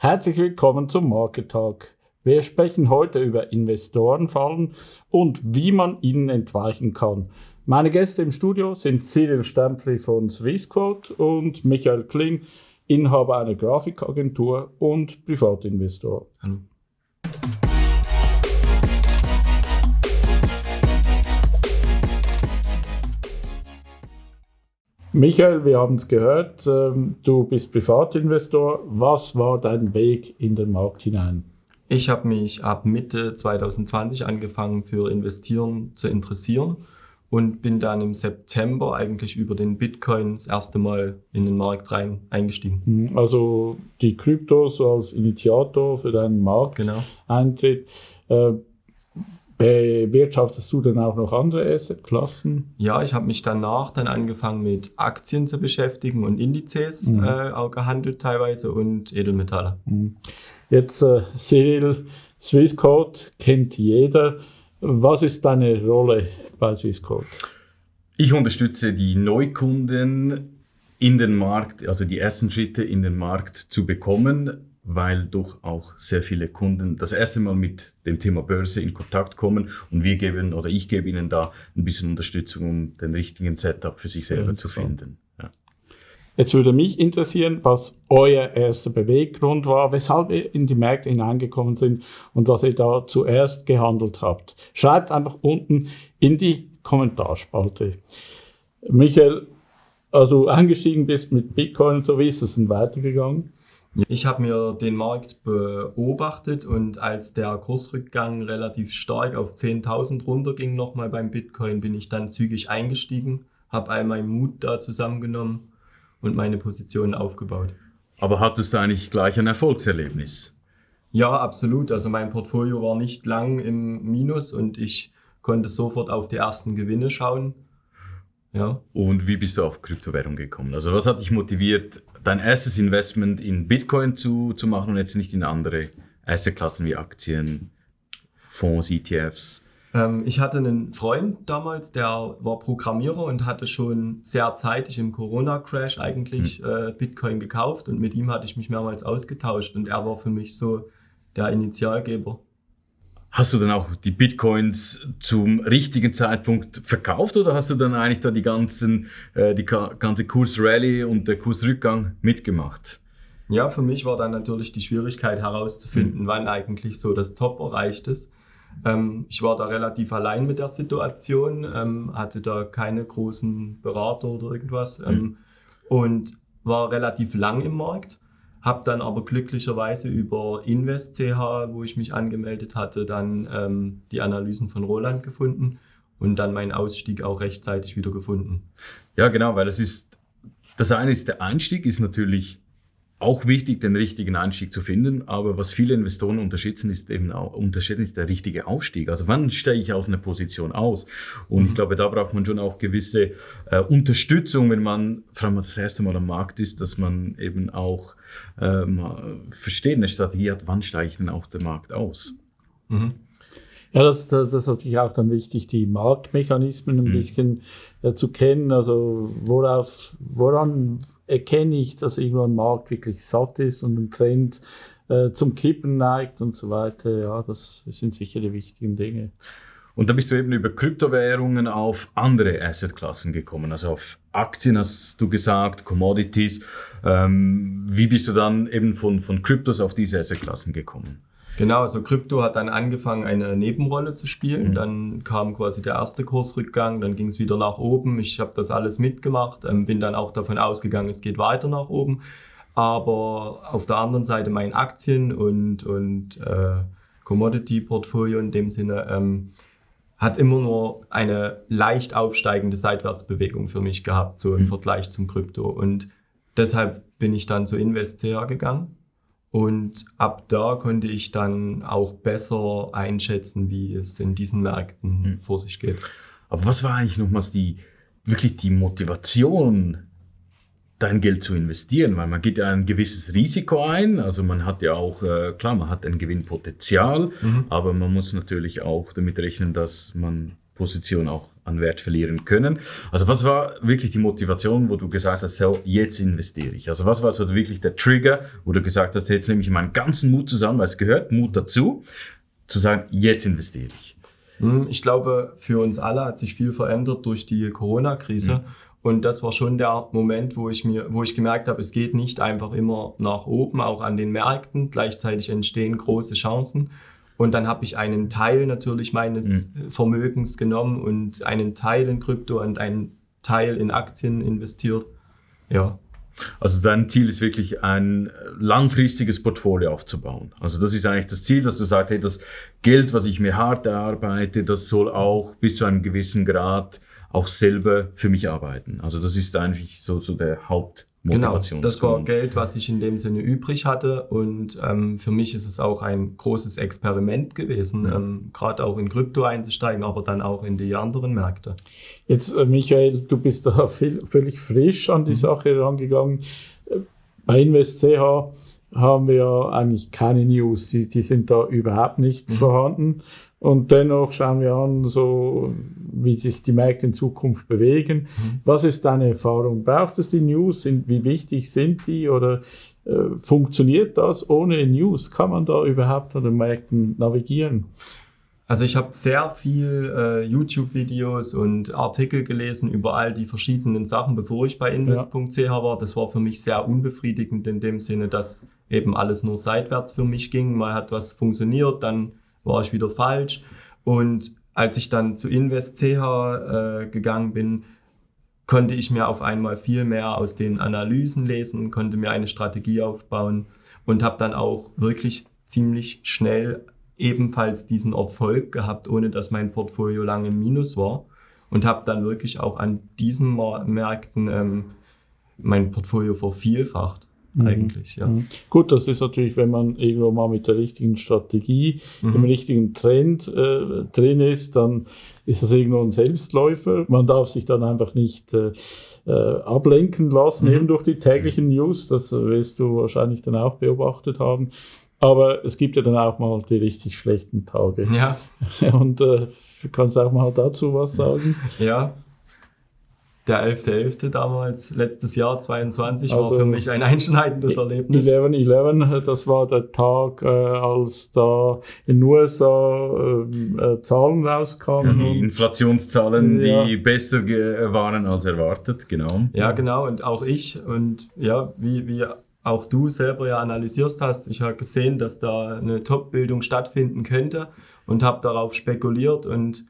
Herzlich willkommen zum Market Talk. Wir sprechen heute über Investorenfallen und wie man ihnen entweichen kann. Meine Gäste im Studio sind Cyril Stempfli von Swissquote und Michael Kling, Inhaber einer Grafikagentur und Privatinvestor. Hallo. Michael, wir haben es gehört, ähm, du bist Privatinvestor. Was war dein Weg in den Markt hinein? Ich habe mich ab Mitte 2020 angefangen für Investieren zu interessieren und bin dann im September eigentlich über den Bitcoin das erste Mal in den Markt rein eingestiegen. Mhm, also die Kryptos als Initiator für deinen Markteintritt. Genau. Bewirtschaftest du dann auch noch andere Assetklassen? Ja, ich habe mich danach dann angefangen mit Aktien zu beschäftigen und Indizes mhm. äh, auch gehandelt teilweise und Edelmetalle. Mhm. Jetzt äh, Cyril, Swissquote kennt jeder. Was ist deine Rolle bei Swissquote? Ich unterstütze die Neukunden in den Markt, also die ersten Schritte in den Markt zu bekommen weil doch auch sehr viele Kunden das erste Mal mit dem Thema Börse in Kontakt kommen und wir geben oder ich gebe ihnen da ein bisschen Unterstützung, um den richtigen Setup für sich selber zu finden. Ja. Jetzt würde mich interessieren, was euer erster Beweggrund war, weshalb ihr in die Märkte hineingekommen sind und was ihr da zuerst gehandelt habt. Schreibt einfach unten in die Kommentarspalte. Michael, also eingestiegen bist mit Bitcoin und so, wie ist es denn weitergegangen? Ich habe mir den Markt beobachtet und als der Kursrückgang relativ stark auf 10.000 runterging nochmal beim Bitcoin, bin ich dann zügig eingestiegen, habe all meinen Mut da zusammengenommen und meine Position aufgebaut. Aber hattest du eigentlich gleich ein Erfolgserlebnis? Ja, absolut. Also mein Portfolio war nicht lang im Minus und ich konnte sofort auf die ersten Gewinne schauen. Ja. Und wie bist du auf Kryptowährung gekommen? Also was hat dich motiviert, dein erstes Investment in Bitcoin zu, zu machen und jetzt nicht in andere Assetklassen wie Aktien, Fonds, ETFs? Ähm, ich hatte einen Freund damals, der war Programmierer und hatte schon sehr zeitig im Corona-Crash eigentlich hm. äh, Bitcoin gekauft und mit ihm hatte ich mich mehrmals ausgetauscht und er war für mich so der Initialgeber. Hast du dann auch die Bitcoins zum richtigen Zeitpunkt verkauft oder hast du dann eigentlich da die ganzen, äh, die ganze Kursrallye und der Kursrückgang mitgemacht? Ja, für mich war dann natürlich die Schwierigkeit herauszufinden, mhm. wann eigentlich so das Top erreicht ist. Ähm, ich war da relativ allein mit der Situation, ähm, hatte da keine großen Berater oder irgendwas ähm, mhm. und war relativ lang im Markt habe dann aber glücklicherweise über InvestCH, wo ich mich angemeldet hatte, dann ähm, die Analysen von Roland gefunden und dann meinen Ausstieg auch rechtzeitig wieder gefunden. Ja, genau, weil es ist, das eine ist der Einstieg, ist natürlich auch wichtig, den richtigen Einstieg zu finden. Aber was viele Investoren unterschätzen, ist eben auch, unterschätzen, ist der richtige Aufstieg. Also wann steige ich auf eine Position aus? Und mhm. ich glaube, da braucht man schon auch gewisse äh, Unterstützung, wenn man vor allem das erste Mal am Markt ist, dass man eben auch ähm, versteht, eine Strategie hat, wann steige ich denn auf den Markt aus? Mhm. Ja, das, das, ist natürlich auch dann wichtig, die Marktmechanismen ein mhm. bisschen äh, zu kennen. Also worauf, woran erkenne ich, dass irgendwo ein Markt wirklich satt ist und ein Trend äh, zum Kippen neigt und so weiter. Ja, das sind sicher die wichtigen Dinge. Und da bist du eben über Kryptowährungen auf andere Assetklassen gekommen, also auf Aktien hast du gesagt, Commodities. Ähm, wie bist du dann eben von, von Kryptos auf diese Assetklassen gekommen? Genau, also Krypto hat dann angefangen, eine Nebenrolle zu spielen. Mhm. Dann kam quasi der erste Kursrückgang, dann ging es wieder nach oben. Ich habe das alles mitgemacht, ähm, bin dann auch davon ausgegangen, es geht weiter nach oben. Aber auf der anderen Seite mein Aktien- und, und äh, Commodity-Portfolio in dem Sinne ähm, hat immer nur eine leicht aufsteigende Seitwärtsbewegung für mich gehabt, so im mhm. Vergleich zum Krypto. Und deshalb bin ich dann zu InvestCR gegangen und ab da konnte ich dann auch besser einschätzen, wie es in diesen Märkten mhm. vor sich geht. Aber was war eigentlich nochmals die, wirklich die Motivation, dein Geld zu investieren? Weil man geht ja ein gewisses Risiko ein. Also man hat ja auch, äh, klar, man hat ein Gewinnpotenzial, mhm. aber man muss natürlich auch damit rechnen, dass man Position auch an Wert verlieren können. Also was war wirklich die Motivation, wo du gesagt hast, so, jetzt investiere ich? Also was war so wirklich der Trigger, wo du gesagt hast, jetzt nehme ich meinen ganzen Mut zusammen, weil es gehört Mut dazu, zu sagen, jetzt investiere ich? Hm, ich glaube, für uns alle hat sich viel verändert durch die Corona-Krise. Mhm. Und das war schon der Moment, wo ich mir, wo ich gemerkt habe, es geht nicht einfach immer nach oben, auch an den Märkten. Gleichzeitig entstehen große Chancen. Und dann habe ich einen Teil natürlich meines mhm. Vermögens genommen und einen Teil in Krypto und einen Teil in Aktien investiert. Ja. Also dein Ziel ist wirklich ein langfristiges Portfolio aufzubauen. Also das ist eigentlich das Ziel, dass du sagst, hey, das Geld, was ich mir hart erarbeite, das soll auch bis zu einem gewissen Grad auch selber für mich arbeiten. Also das ist eigentlich so, so der Hauptmotivation. Genau, das war Geld, was ich in dem Sinne übrig hatte und ähm, für mich ist es auch ein großes Experiment gewesen, mhm. ähm, gerade auch in Krypto einzusteigen, aber dann auch in die anderen Märkte. Jetzt, äh, Michael, du bist da viel, völlig frisch an die mhm. Sache rangegangen. Äh, bei InvestCH haben wir eigentlich keine News, die, die sind da überhaupt nicht mhm. vorhanden. Und dennoch schauen wir an, so wie sich die Märkte in Zukunft bewegen. Mhm. Was ist deine Erfahrung? Braucht es die News? Sind, wie wichtig sind die? Oder äh, funktioniert das ohne News? Kann man da überhaupt an den Märkten navigieren? Also ich habe sehr viel äh, YouTube-Videos und Artikel gelesen über all die verschiedenen Sachen, bevor ich bei invest.ch ja. war. Das war für mich sehr unbefriedigend in dem Sinne, dass eben alles nur seitwärts für mich ging. Mal hat was funktioniert, dann war ich wieder falsch. Und als ich dann zu InvestCH äh, gegangen bin, konnte ich mir auf einmal viel mehr aus den Analysen lesen, konnte mir eine Strategie aufbauen und habe dann auch wirklich ziemlich schnell ebenfalls diesen Erfolg gehabt, ohne dass mein Portfolio lange im Minus war und habe dann wirklich auch an diesen Märkten ähm, mein Portfolio vervielfacht. Mhm. eigentlich. Ja. Mhm. Gut, das ist natürlich, wenn man irgendwo mal mit der richtigen Strategie, mhm. im richtigen Trend äh, drin ist, dann ist das irgendwo ein Selbstläufer. Man darf sich dann einfach nicht äh, äh, ablenken lassen, mhm. eben durch die täglichen News. Das wirst du wahrscheinlich dann auch beobachtet haben. Aber es gibt ja dann auch mal die richtig schlechten Tage. Ja. Und äh, kannst du auch mal dazu was sagen? Ja, der 11.11. .11. damals, letztes Jahr 22, also war für mich ein einschneidendes Erlebnis. 11.11., das war der Tag, äh, als da in den USA äh, äh, Zahlen rauskamen. Ja, die Inflationszahlen, ja. die besser waren als erwartet, genau. Ja, genau. Und auch ich und ja, wie, wie auch du selber ja analysierst hast, ich habe gesehen, dass da eine Top-Bildung stattfinden könnte und habe darauf spekuliert und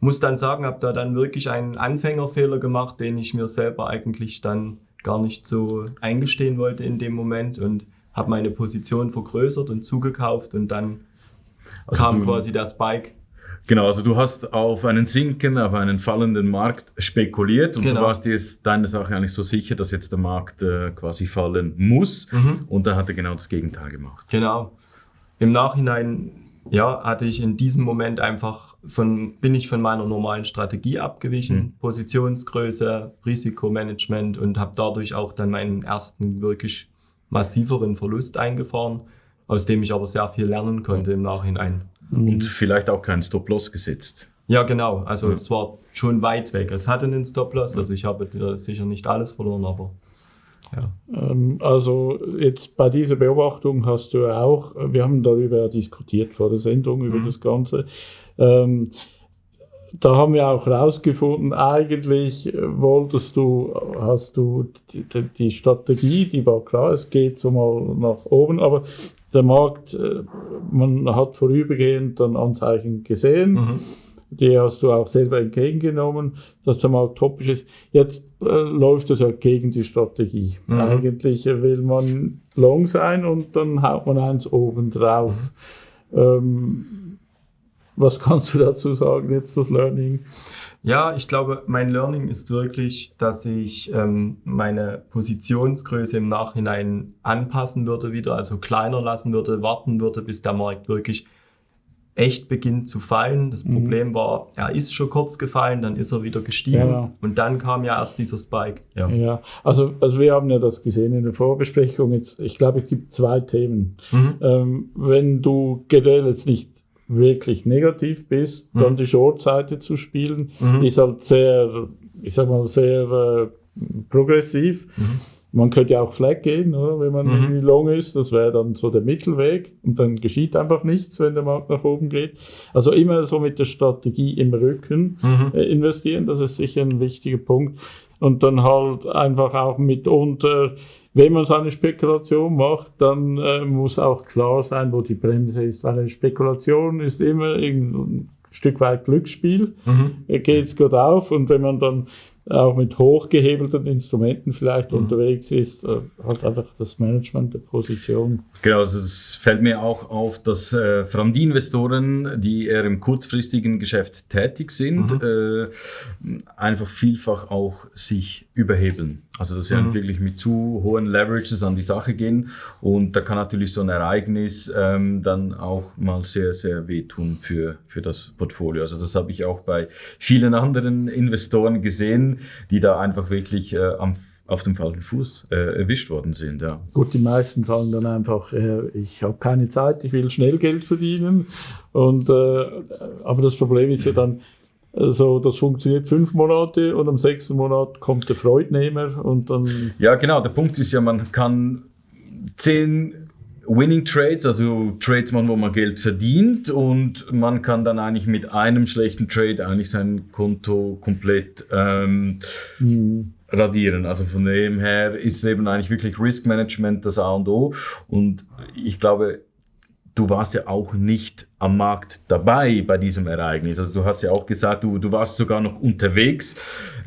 muss dann sagen, habe da dann wirklich einen Anfängerfehler gemacht, den ich mir selber eigentlich dann gar nicht so eingestehen wollte in dem Moment und habe meine Position vergrößert und zugekauft und dann also kam quasi der Spike. Genau, also du hast auf einen Sinken, auf einen fallenden Markt spekuliert und genau. du warst dir deine Sache eigentlich so sicher, dass jetzt der Markt äh, quasi fallen muss mhm. und da hat er genau das Gegenteil gemacht. Genau. Im Nachhinein ja, hatte ich in diesem Moment einfach von, bin ich von meiner normalen Strategie abgewichen, mhm. Positionsgröße, Risikomanagement und habe dadurch auch dann meinen ersten wirklich massiveren Verlust eingefahren, aus dem ich aber sehr viel lernen konnte im Nachhinein. Und vielleicht auch keinen Stop-Loss gesetzt. Ja, genau. Also ja. es war schon weit weg. Es hatte einen Stop-Loss, also ich habe sicher nicht alles verloren, aber ja. Ähm, also jetzt bei dieser Beobachtung hast du auch, wir haben darüber diskutiert vor der Sendung, über mhm. das Ganze. Ähm, da haben wir auch herausgefunden, eigentlich wolltest du, hast du die, die, Strategie, die war klar, es geht so mal nach oben, aber der Markt, äh, man hat vorübergehend dann Anzeichen gesehen. Mhm die hast du auch selber entgegengenommen, dass der Markt topisch ist. Jetzt äh, läuft das ja gegen die Strategie. Mhm. Eigentlich will man long sein und dann haut man eins oben drauf. Mhm. Ähm, was kannst du dazu sagen, jetzt das Learning? Ja, ich glaube, mein Learning ist wirklich, dass ich ähm, meine Positionsgröße im Nachhinein anpassen würde wieder, also kleiner lassen würde, warten würde, bis der Markt wirklich echt beginnt zu fallen. Das mhm. Problem war, er ist schon kurz gefallen, dann ist er wieder gestiegen ja. und dann kam ja erst dieser Spike. Ja, ja. Also, also wir haben ja das gesehen in der Vorbesprechung. Jetzt, ich glaube, es gibt zwei Themen. Mhm. Ähm, wenn du generell jetzt nicht wirklich negativ bist, mhm. dann die Short-Seite zu spielen, mhm. ist halt sehr, ich sag mal, sehr äh, progressiv. Man könnte ja auch Flag gehen, oder? wenn man mhm. irgendwie long ist. Das wäre dann so der Mittelweg. Und dann geschieht einfach nichts, wenn der Markt nach oben geht. Also immer so mit der Strategie im Rücken mhm. äh, investieren. Das ist sicher ein wichtiger Punkt. Und dann halt einfach auch mitunter, wenn man so eine Spekulation macht, dann äh, muss auch klar sein, wo die Bremse ist. Weil eine Spekulation ist immer ein Stück weit Glücksspiel. Mhm. Geht es gut auf. Und wenn man dann auch mit hochgehebelten Instrumenten vielleicht mhm. unterwegs ist, äh, halt einfach das Management der Position. Genau, also es fällt mir auch auf, dass äh, vor allem die Investoren, die eher im kurzfristigen Geschäft tätig sind, mhm. äh, einfach vielfach auch sich überhebeln. Also dass sie mhm. wirklich mit zu hohen Leverages an die Sache gehen und da kann natürlich so ein Ereignis ähm, dann auch mal sehr, sehr wehtun für, für das Portfolio. Also das habe ich auch bei vielen anderen Investoren gesehen, die da einfach wirklich äh, am auf dem falschen Fuß äh, erwischt worden sind. Ja. Gut, die meisten sagen dann einfach, äh, ich habe keine Zeit, ich will schnell Geld verdienen. Und, äh, aber das Problem ist ja dann, also das funktioniert fünf Monate und am sechsten Monat kommt der Freudnehmer und dann. Ja, genau. Der Punkt ist ja, man kann zehn Winning Trades, also Trades machen, wo man Geld verdient und man kann dann eigentlich mit einem schlechten Trade eigentlich sein Konto komplett ähm, mhm. radieren. Also von dem her ist es eben eigentlich wirklich Risk Management das A und O und ich glaube, du warst ja auch nicht am Markt dabei bei diesem Ereignis. Also du hast ja auch gesagt, du, du warst sogar noch unterwegs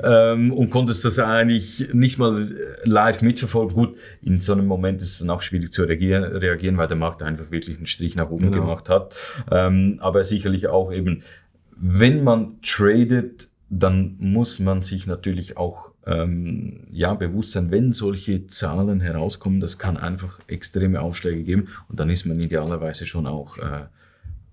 ähm, und konntest das eigentlich nicht mal live mitverfolgen. Gut, in so einem Moment ist es dann auch schwierig zu reagieren, reagieren weil der Markt einfach wirklich einen Strich nach oben genau. gemacht hat. Ähm, aber sicherlich auch eben, wenn man tradet, dann muss man sich natürlich auch ähm, ja, Bewusstsein, wenn solche Zahlen herauskommen, das kann einfach extreme Ausschläge geben und dann ist man idealerweise schon auch äh,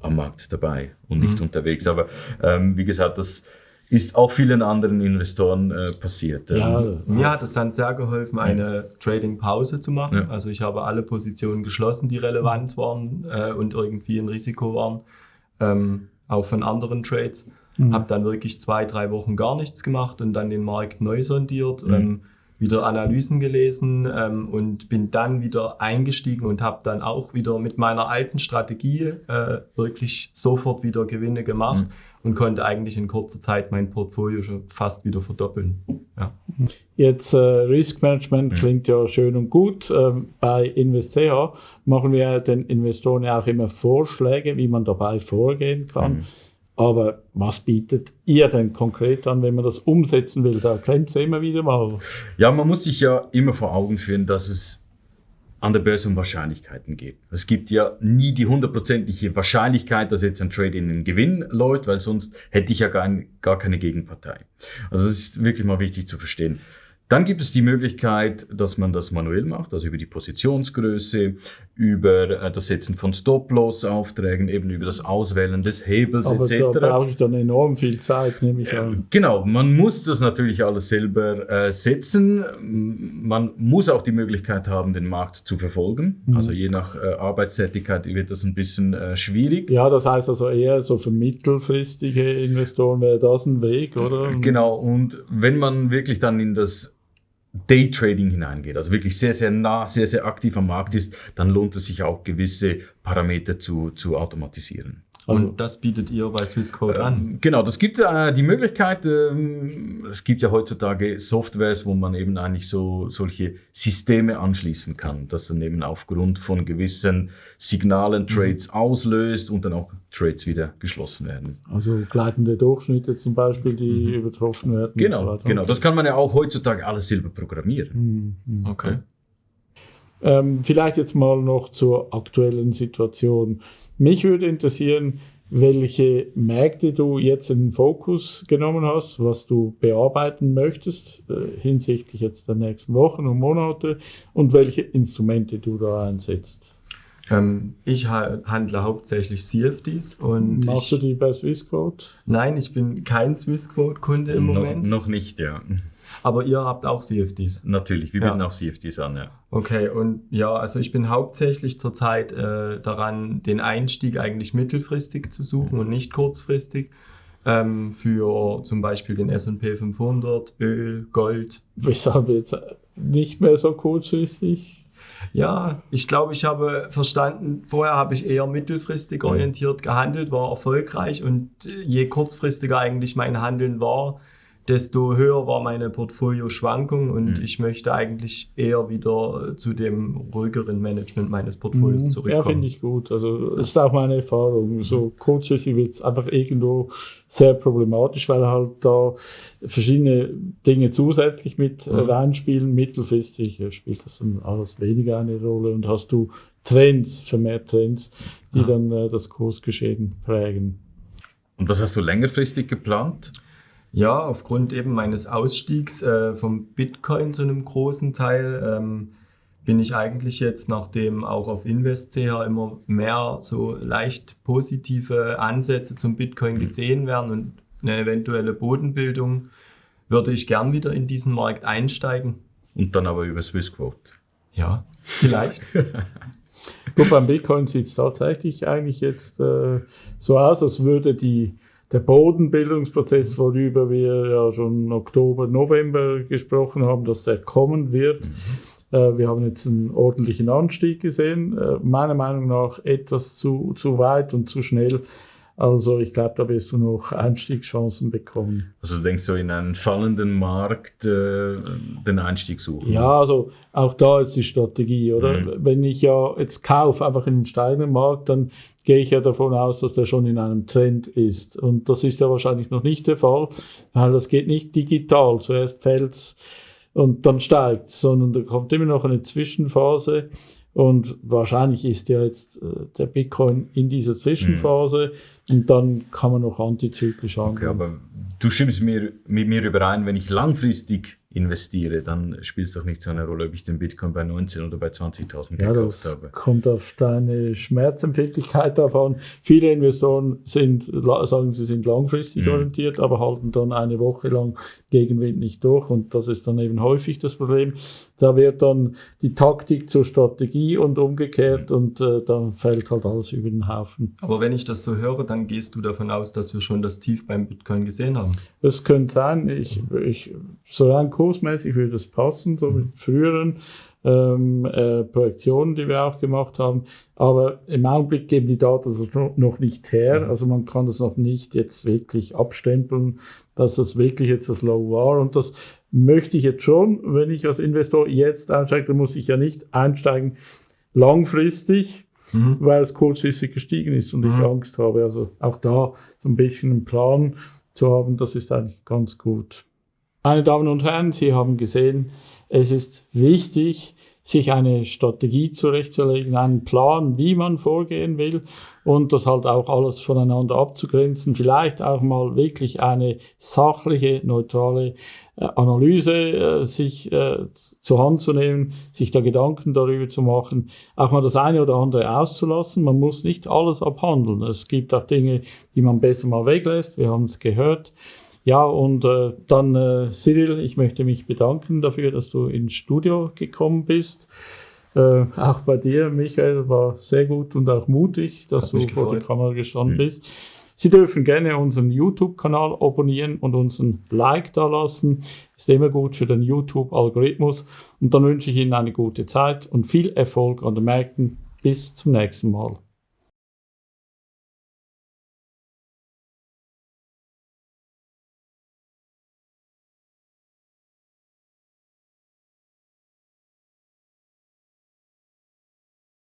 am Markt dabei und nicht mhm. unterwegs. Aber ähm, wie gesagt, das ist auch vielen anderen Investoren äh, passiert. Ja, ähm, mir hat es dann sehr geholfen, eine Trading-Pause zu machen. Ja. Also ich habe alle Positionen geschlossen, die relevant waren äh, und irgendwie ein Risiko waren, ähm, auch von anderen Trades. Mhm. Habe dann wirklich zwei, drei Wochen gar nichts gemacht und dann den Markt neu sondiert, mhm. ähm, wieder Analysen gelesen ähm, und bin dann wieder eingestiegen und habe dann auch wieder mit meiner alten Strategie äh, wirklich sofort wieder Gewinne gemacht. Mhm und konnte eigentlich in kurzer Zeit mein Portfolio schon fast wieder verdoppeln. Ja. Jetzt äh, Risk Management mhm. klingt ja schön und gut. Ähm, bei InvestCH machen wir den Investoren ja auch immer Vorschläge, wie man dabei vorgehen kann. Aber was bietet ihr denn konkret an, wenn man das umsetzen will? Da klemmt es immer wieder mal. Ja, man muss sich ja immer vor Augen führen, dass es an der Börse um Wahrscheinlichkeiten geht. Es gibt ja nie die hundertprozentige Wahrscheinlichkeit, dass jetzt ein Trade in den Gewinn läuft, weil sonst hätte ich ja gar, gar keine Gegenpartei. Also das ist wirklich mal wichtig zu verstehen. Dann gibt es die Möglichkeit, dass man das manuell macht, also über die Positionsgröße, über äh, das Setzen von Stop-Loss-Aufträgen, eben über das Auswählen des Hebels Aber etc. Da brauche ich dann enorm viel Zeit, nehme ich an. Genau, man muss das natürlich alles selber äh, setzen. Man muss auch die Möglichkeit haben, den Markt zu verfolgen. Mhm. Also je nach äh, Arbeitstätigkeit wird das ein bisschen äh, schwierig. Ja, das heißt also eher so für mittelfristige Investoren wäre das ein Weg, oder? Genau, und wenn man wirklich dann in das Daytrading hineingeht, also wirklich sehr, sehr nah, sehr, sehr aktiv am Markt ist, dann lohnt es sich auch gewisse Parameter zu, zu automatisieren. Also, und das bietet ihr bei Swissquote äh, an? Genau, das gibt äh, die Möglichkeit, äh, es gibt ja heutzutage Softwares, wo man eben eigentlich so solche Systeme anschließen kann, das dann eben aufgrund von gewissen Signalen mhm. Trades mhm. auslöst und dann auch Trades wieder geschlossen werden. Also gleitende Durchschnitte zum Beispiel, die mhm. übertroffen werden. Genau, so genau. Das kann man ja auch heutzutage alles selber programmieren. Mhm. mhm. Okay. Ähm, vielleicht jetzt mal noch zur aktuellen Situation. Mich würde interessieren, welche Märkte du jetzt in den Fokus genommen hast, was du bearbeiten möchtest äh, hinsichtlich jetzt der nächsten Wochen und Monate und welche Instrumente du da einsetzt. Ähm, ich ha handle hauptsächlich CFDs und machst ich, du die bei Swissquote? Nein, ich bin kein Swissquote-Kunde im noch, Moment. Noch nicht, ja. Aber ihr habt auch CFDs? Natürlich, wir bieten ja. auch CFDs an, ja. Okay, und ja, also ich bin hauptsächlich zurzeit äh, daran, den Einstieg eigentlich mittelfristig zu suchen und nicht kurzfristig ähm, für zum Beispiel den S&P 500, Öl, Gold. Weshalb jetzt nicht mehr so kurzfristig? Ja, ich glaube, ich habe verstanden, vorher habe ich eher mittelfristig orientiert gehandelt, war erfolgreich und je kurzfristiger eigentlich mein Handeln war, desto höher war meine Portfolioschwankung und mhm. ich möchte eigentlich eher wieder zu dem ruhigeren Management meines Portfolios mhm. zurückkommen. Ja, finde ich gut. Also das ist auch meine Erfahrung. So kurzfristig wird es einfach irgendwo sehr problematisch, weil halt da verschiedene Dinge zusätzlich mit mhm. reinspielen. Mittelfristig spielt das dann alles weniger eine Rolle und hast du Trends, vermehrt Trends, die ja. dann äh, das Kursgeschehen prägen. Und was hast du längerfristig geplant? Ja, aufgrund eben meines Ausstiegs äh, vom Bitcoin zu einem großen Teil ähm, bin ich eigentlich jetzt, nachdem auch auf InvestCH immer mehr so leicht positive Ansätze zum Bitcoin gesehen werden und eine eventuelle Bodenbildung, würde ich gern wieder in diesen Markt einsteigen. Und dann aber über Swissquote. Ja, vielleicht. Gut, beim Bitcoin sieht es tatsächlich eigentlich jetzt äh, so aus, als würde die der Bodenbildungsprozess, worüber wir ja schon Oktober, November gesprochen haben, dass der kommen wird. Mhm. Äh, wir haben jetzt einen ordentlichen Anstieg gesehen, äh, meiner Meinung nach etwas zu, zu weit und zu schnell. Also ich glaube, da wirst du noch Einstiegschancen bekommen. Also du denkst so in einen fallenden Markt äh, den Einstieg suchen? Ja, also auch da ist die Strategie, oder? Mhm. Wenn ich ja jetzt kaufe, einfach in den steigenden Markt, dann gehe ich ja davon aus, dass der schon in einem Trend ist. Und das ist ja wahrscheinlich noch nicht der Fall, weil das geht nicht digital. Zuerst fällt's und dann steigt's, sondern da kommt immer noch eine Zwischenphase. Und wahrscheinlich ist ja jetzt äh, der Bitcoin in dieser Zwischenphase mhm. und dann kann man noch antizyklisch angehen. Okay, aber du stimmst mir, mit mir überein, wenn ich langfristig investiere, dann spielt es doch nicht so eine Rolle, ob ich den Bitcoin bei 19 oder bei 20.000 ja, gekauft das habe. kommt auf deine Schmerzempfindlichkeit davon. Viele Investoren sind, sagen, sie sind langfristig mhm. orientiert, aber halten dann eine Woche lang Gegenwind nicht durch und das ist dann eben häufig das Problem. Da wird dann die Taktik zur Strategie und umgekehrt mhm. und äh, dann fällt halt alles über den Haufen. Aber wenn ich das so höre, dann gehst du davon aus, dass wir schon das Tief beim Bitcoin gesehen haben? Das könnte sein. Ich, ich, so kursmäßig würde das passen, so mit früheren ähm, äh, Projektionen, die wir auch gemacht haben. Aber im Augenblick geben die Daten das noch nicht her. Mhm. Also man kann das noch nicht jetzt wirklich abstempeln, dass das wirklich jetzt das Low war. Und das möchte ich jetzt schon, wenn ich als Investor jetzt einsteige, dann muss ich ja nicht einsteigen langfristig, mhm. weil es kurzfristig gestiegen ist und mhm. ich Angst habe. Also auch da so ein bisschen einen Plan zu haben, das ist eigentlich ganz gut. Meine Damen und Herren, Sie haben gesehen, es ist wichtig, sich eine Strategie zurechtzulegen, einen Plan, wie man vorgehen will und das halt auch alles voneinander abzugrenzen, vielleicht auch mal wirklich eine sachliche, neutrale äh, Analyse äh, sich äh, zur Hand zu nehmen, sich da Gedanken darüber zu machen, auch mal das eine oder andere auszulassen. Man muss nicht alles abhandeln. Es gibt auch Dinge, die man besser mal weglässt. Wir haben es gehört. Ja, und äh, dann, äh, Cyril, ich möchte mich bedanken dafür, dass du ins Studio gekommen bist. Äh, auch bei dir, Michael, war sehr gut und auch mutig, dass Hat du vor der Kamera gestanden mhm. bist. Sie dürfen gerne unseren YouTube-Kanal abonnieren und uns ein Like da lassen. Ist immer gut für den YouTube-Algorithmus. Und dann wünsche ich Ihnen eine gute Zeit und viel Erfolg an den Märkten. Bis zum nächsten Mal.